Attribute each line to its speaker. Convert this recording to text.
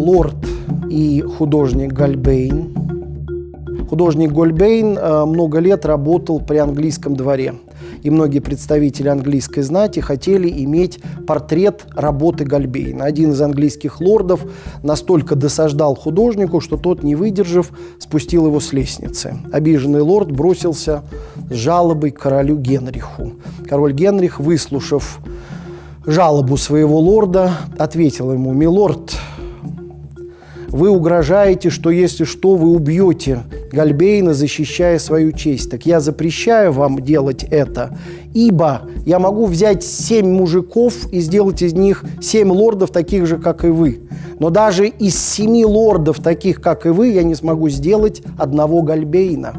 Speaker 1: лорд и художник Гальбейн. Художник Гольбейн э, много лет работал при английском дворе. И многие представители английской знати хотели иметь портрет работы Гальбейна. Один из английских лордов настолько досаждал художнику, что тот, не выдержав, спустил его с лестницы. Обиженный лорд бросился с жалобой к королю Генриху. Король Генрих, выслушав жалобу своего лорда, ответил ему, «Милорд, вы угрожаете, что если что, вы убьете Гальбейна, защищая свою честь. Так я запрещаю вам делать это, ибо я могу взять семь мужиков и сделать из них семь лордов, таких же, как и вы. Но даже из семи лордов, таких, как и вы, я не смогу сделать одного Гальбейна.